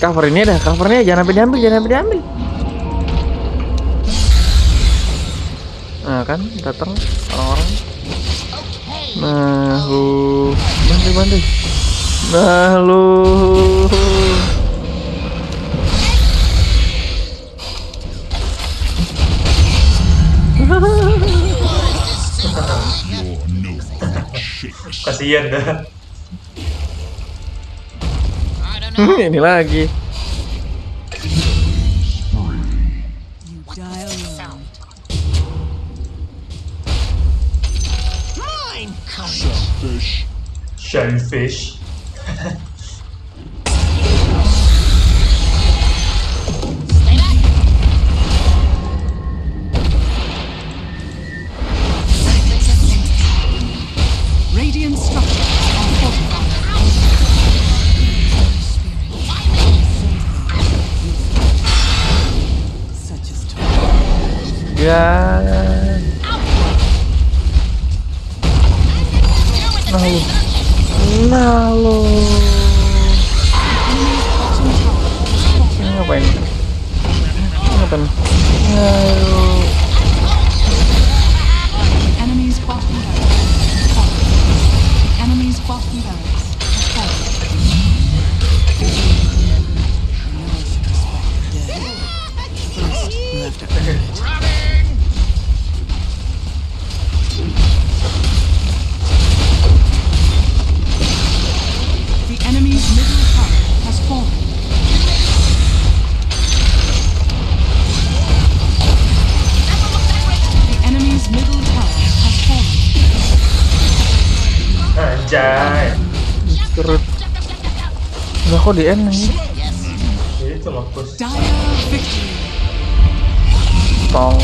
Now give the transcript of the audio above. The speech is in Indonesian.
Cover ini dah, covernya jangan sampai diambil, jangan sampai diambil. Nah kan, datang orang-orang. Nah lu, bantu bantu. Nah lu. Kasihan dah. ini lagi. Shellfish. Ya. Nah. Ini ngapain? Ini ngapain? Anjay. Kerut. Enggak kok di N nih. Itu mampus. Dire victory. Tong.